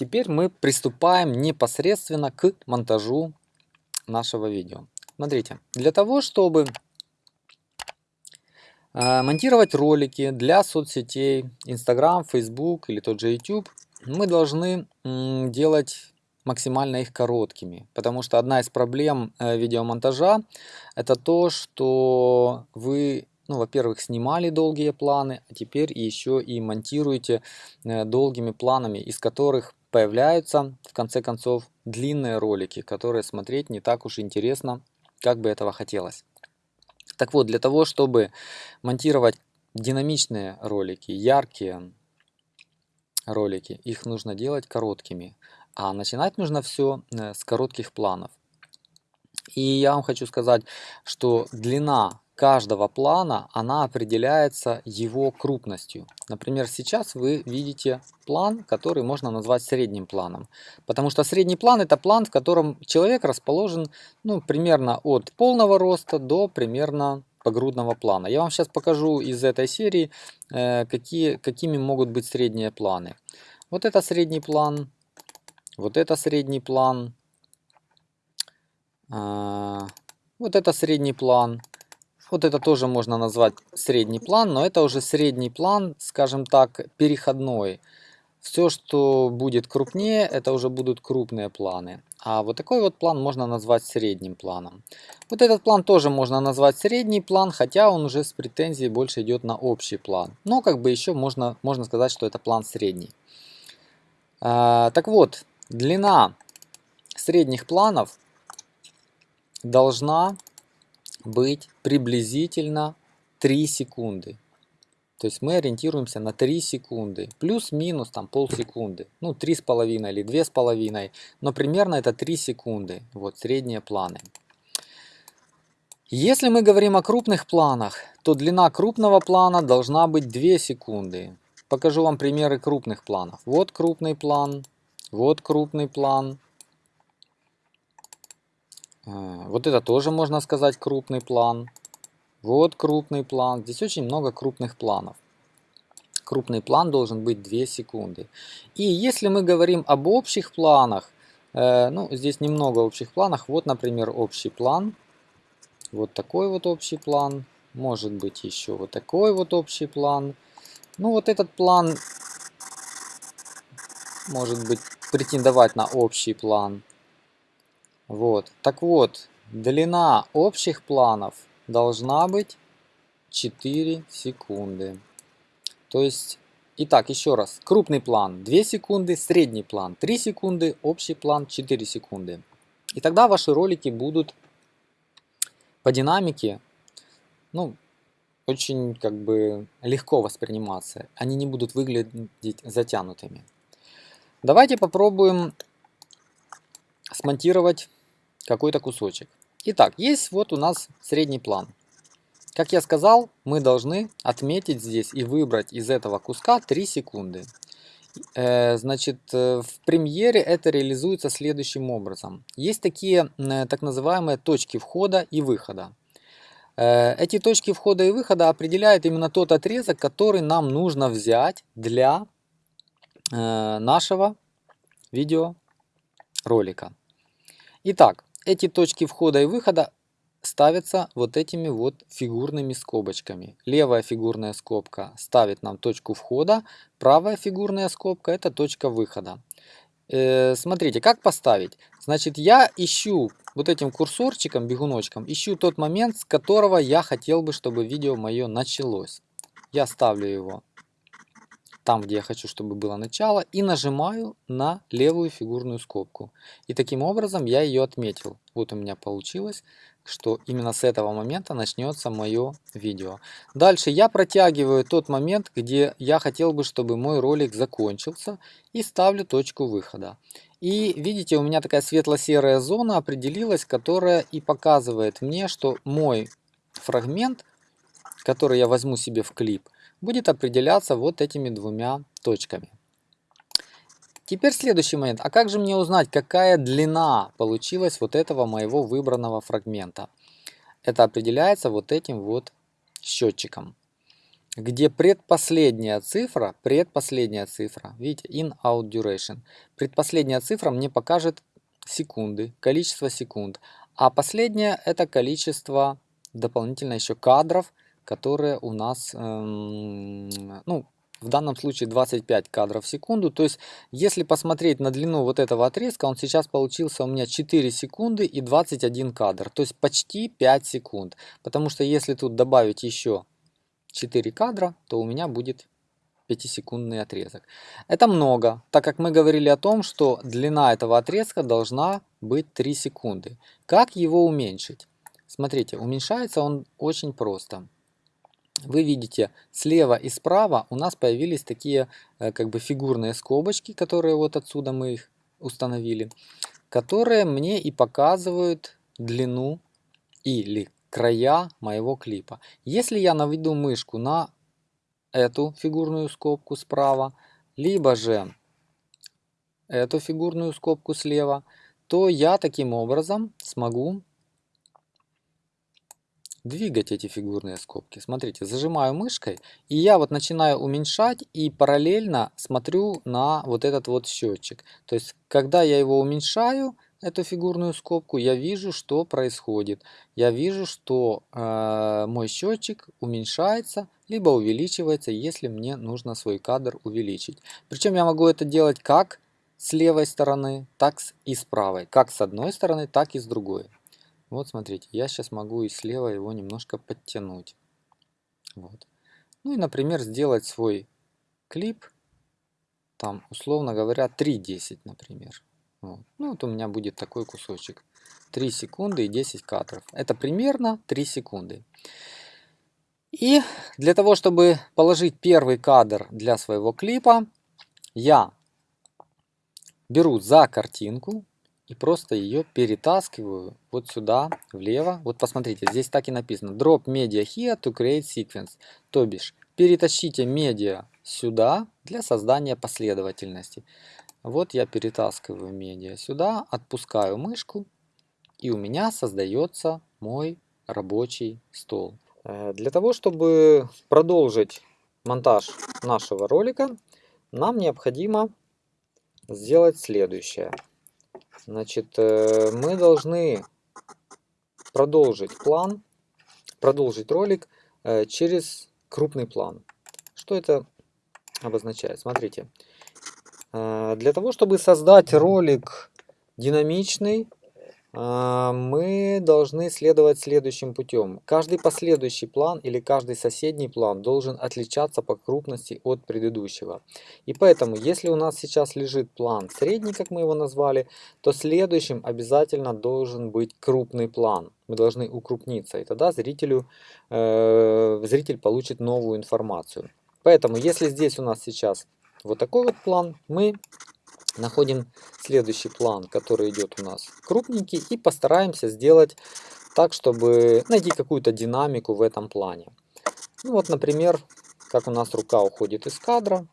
теперь мы приступаем непосредственно к монтажу нашего видео. Смотрите, для того, чтобы э, монтировать ролики для соцсетей, Instagram, Facebook или тот же YouTube, мы должны делать максимально их короткими. Потому что одна из проблем э, видеомонтажа это то, что вы ну, во-первых, снимали долгие планы, а теперь еще и монтируете э, долгими планами, из которых появляются, в конце концов, длинные ролики, которые смотреть не так уж интересно, как бы этого хотелось. Так вот, для того, чтобы монтировать динамичные ролики, яркие ролики, их нужно делать короткими. А начинать нужно все э, с коротких планов. И я вам хочу сказать, что длина каждого плана, она определяется его крупностью. Например, сейчас вы видите план, который можно назвать средним планом. Потому что средний план это план, в котором человек расположен ну, примерно от полного роста до примерно погрудного плана. Я вам сейчас покажу из этой серии, э, какие, какими могут быть средние планы. Вот это средний план, вот это средний план, э, вот это средний план, вот это тоже можно назвать средний план, но это уже средний план, скажем так, переходной. Все, что будет крупнее, это уже будут крупные планы. А вот такой вот план можно назвать средним планом. Вот этот план тоже можно назвать средний план, хотя он уже с претензией больше идет на общий план. Но как бы еще можно, можно сказать, что это план средний. А, так вот, длина средних планов должна быть приблизительно 3 секунды. То есть мы ориентируемся на 3 секунды, плюс-минус там полсекунды, ну 3,5 или 2,5, но примерно это 3 секунды, вот средние планы. Если мы говорим о крупных планах, то длина крупного плана должна быть 2 секунды. Покажу вам примеры крупных планов. Вот крупный план, вот крупный план, вот это тоже можно сказать крупный план. Вот крупный план. Здесь очень много крупных планов. Крупный план должен быть 2 секунды. И если мы говорим об общих планах, э, ну здесь немного общих планов. Вот, например, общий план. Вот такой вот общий план. Может быть еще вот такой вот общий план. Ну вот этот план может быть претендовать на общий план. Вот. Так вот, длина общих планов должна быть 4 секунды. То есть, итак, еще раз. Крупный план 2 секунды, средний план 3 секунды, общий план 4 секунды. И тогда ваши ролики будут по динамике, ну, очень как бы легко восприниматься. Они не будут выглядеть затянутыми. Давайте попробуем смонтировать какой-то кусочек. Итак, есть вот у нас средний план. Как я сказал, мы должны отметить здесь и выбрать из этого куска 3 секунды. Э, значит, э, в премьере это реализуется следующим образом. Есть такие э, так называемые точки входа и выхода. Эти точки входа и выхода определяют именно тот отрезок, который нам нужно взять для нашего видеоролика. Итак, эти точки входа и выхода ставятся вот этими вот фигурными скобочками. Левая фигурная скобка ставит нам точку входа, правая фигурная скобка это точка выхода. Э, смотрите, как поставить? Значит, я ищу вот этим курсорчиком, бегуночком, ищу тот момент, с которого я хотел бы, чтобы видео мое началось. Я ставлю его там, где я хочу, чтобы было начало, и нажимаю на левую фигурную скобку. И таким образом я ее отметил. Вот у меня получилось, что именно с этого момента начнется мое видео. Дальше я протягиваю тот момент, где я хотел бы, чтобы мой ролик закончился, и ставлю точку выхода. И видите, у меня такая светло-серая зона определилась, которая и показывает мне, что мой фрагмент, который я возьму себе в клип, будет определяться вот этими двумя точками. Теперь следующий момент. А как же мне узнать, какая длина получилась вот этого моего выбранного фрагмента? Это определяется вот этим вот счетчиком. где предпоследняя цифра, предпоследняя цифра, видите, in-out duration, предпоследняя цифра мне покажет секунды, количество секунд, а последняя это количество дополнительно еще кадров, которые у нас, эм, ну, в данном случае 25 кадров в секунду. То есть, если посмотреть на длину вот этого отрезка, он сейчас получился у меня 4 секунды и 21 кадр. То есть, почти 5 секунд. Потому что если тут добавить еще 4 кадра, то у меня будет 5-секундный отрезок. Это много, так как мы говорили о том, что длина этого отрезка должна быть 3 секунды. Как его уменьшить? Смотрите, уменьшается он очень просто вы видите слева и справа у нас появились такие э, как бы фигурные скобочки, которые вот отсюда мы их установили, которые мне и показывают длину или края моего клипа. Если я наведу мышку на эту фигурную скобку справа, либо же эту фигурную скобку слева, то я таким образом смогу двигать эти фигурные скобки. Смотрите, зажимаю мышкой, и я вот начинаю уменьшать и параллельно смотрю на вот этот вот счетчик. То есть, когда я его уменьшаю, эту фигурную скобку, я вижу, что происходит. Я вижу, что э, мой счетчик уменьшается, либо увеличивается, если мне нужно свой кадр увеличить. Причем я могу это делать как с левой стороны, так и с правой. Как с одной стороны, так и с другой. Вот смотрите, я сейчас могу и слева его немножко подтянуть. Вот. Ну и, например, сделать свой клип, там, условно говоря, 3.10, например. Вот. Ну вот у меня будет такой кусочек. 3 секунды и 10 кадров. Это примерно 3 секунды. И для того, чтобы положить первый кадр для своего клипа, я беру за картинку, и просто ее перетаскиваю вот сюда, влево. Вот посмотрите, здесь так и написано. Drop media here to create sequence. То бишь, перетащите медиа сюда для создания последовательности. Вот я перетаскиваю медиа сюда, отпускаю мышку, и у меня создается мой рабочий стол. Э, для того, чтобы продолжить монтаж нашего ролика, нам необходимо сделать следующее. Значит, э, мы должны продолжить план, продолжить ролик э, через крупный план. Что это обозначает? Смотрите, э, для того, чтобы создать ролик динамичный, мы должны следовать следующим путем. Каждый последующий план или каждый соседний план должен отличаться по крупности от предыдущего. И поэтому, если у нас сейчас лежит план средний, как мы его назвали, то следующим обязательно должен быть крупный план. Мы должны укрупниться, и тогда зрителю, э, зритель получит новую информацию. Поэтому, если здесь у нас сейчас вот такой вот план, мы находим следующий план, который идет у нас крупненький, и постараемся сделать так, чтобы найти какую-то динамику в этом плане. Ну вот, например, как у нас рука уходит из кадра,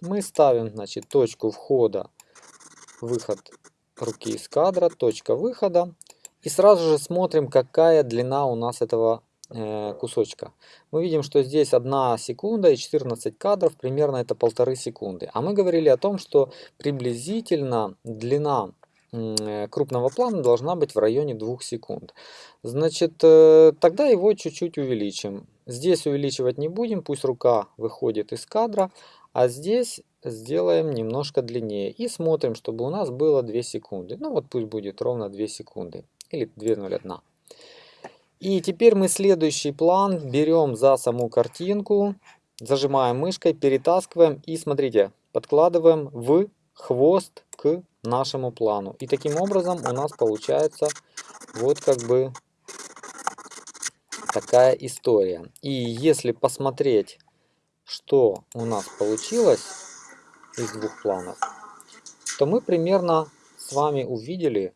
мы ставим, значит, точку входа, выход руки из кадра, точка выхода, и сразу же смотрим, какая длина у нас этого кусочка. Мы видим, что здесь 1 секунда и 14 кадров, примерно это полторы секунды. А мы говорили о том, что приблизительно длина э, крупного плана должна быть в районе 2 секунд. Значит, э, тогда его чуть-чуть увеличим. Здесь увеличивать не будем, пусть рука выходит из кадра, а здесь сделаем немножко длиннее. И смотрим, чтобы у нас было 2 секунды. Ну вот пусть будет ровно 2 секунды или 2.01. И теперь мы следующий план берем за саму картинку, зажимаем мышкой, перетаскиваем и смотрите, подкладываем в хвост к нашему плану. И таким образом у нас получается вот как бы такая история. И если посмотреть, что у нас получилось из двух планов, то мы примерно с вами увидели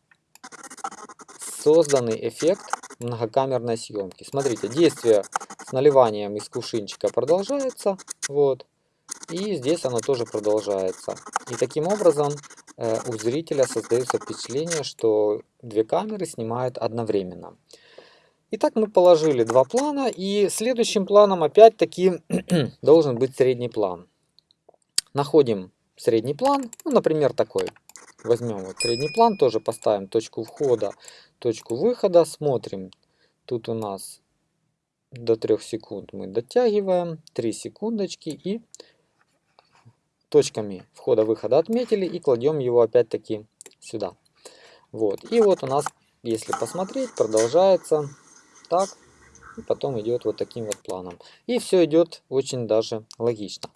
созданный эффект многокамерной съемки. Смотрите, действие с наливанием из кувшинчика продолжается. Вот. И здесь оно тоже продолжается. И таким образом э, у зрителя создается впечатление, что две камеры снимают одновременно. Итак, мы положили два плана, и следующим планом опять-таки должен быть средний план. Находим средний план, ну, например, такой. Возьмем вот средний план, тоже поставим точку входа, точку выхода, смотрим. Тут у нас до 3 секунд мы дотягиваем, 3 секундочки и точками входа-выхода отметили и кладем его опять-таки сюда. Вот. И вот у нас, если посмотреть, продолжается так, и потом идет вот таким вот планом. И все идет очень даже логично.